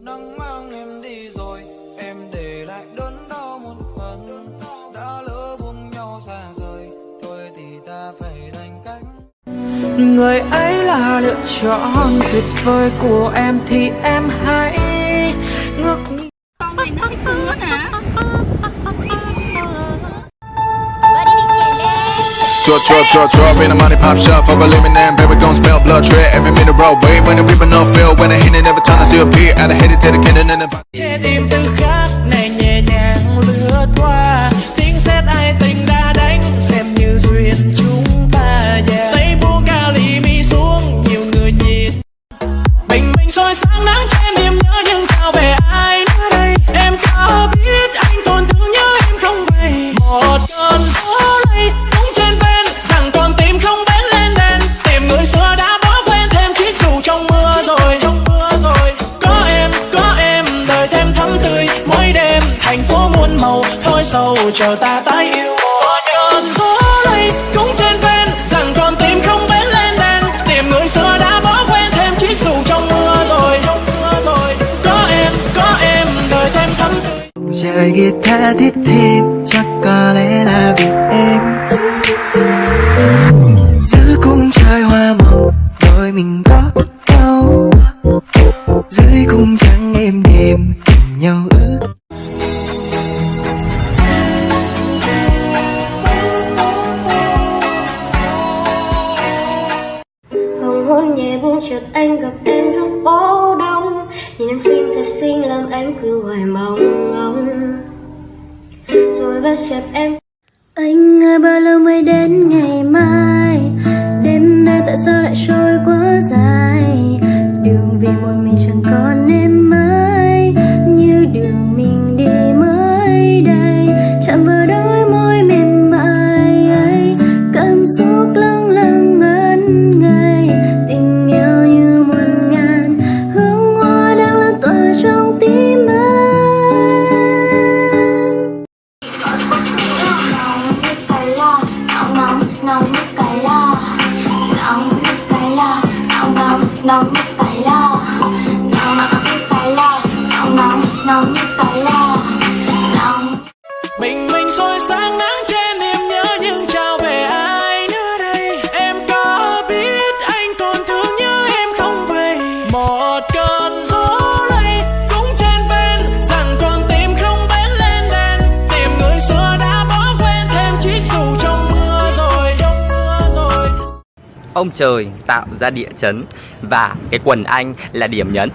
nắng mang em đi rồi, em để lại đớn đau một phần. Đã lỡ buông nhau xa rời, thôi thì ta phải đành cách. Người ấy là lựa chọn tuyệt vời của em thì em hãy Draw, draw, draw, draw, in the money pop shop Fuck a living and baby gon' spell blood tread Every minute roll, wait when the people no feel When I hit it every time I see a beat I hit it to the cannon in the muôn màu, thôi sầu, chờ ta tái yêu. Một cơn gió lây cũng trên ven, rằng con tim không bén lên đèn. Tìm người xưa đã bỏ quên thêm chiếc dù trong mưa rồi, trong mưa rồi. Có em có em, đời thêm thắm tươi. Chơi tha thiết thêm, chắc có lẽ là vì em. Giữa cung trời hoa màu, đôi mình chợt anh gặp em giữa phố đông. Nhìn em xinh thật xinh, làm anh cứ hoài mong ngóng. Rồi bắt chợt em Anh ơi bao lâu mới đến ngày mai? Đêm nay tại sao lại trôi quá dài? Đường vì một mình no, no, no, no, no, no, no, no, no, no, no, no, no, no, no, no, ông trời tạo ra địa chấn và cái quần anh là điểm nhấn.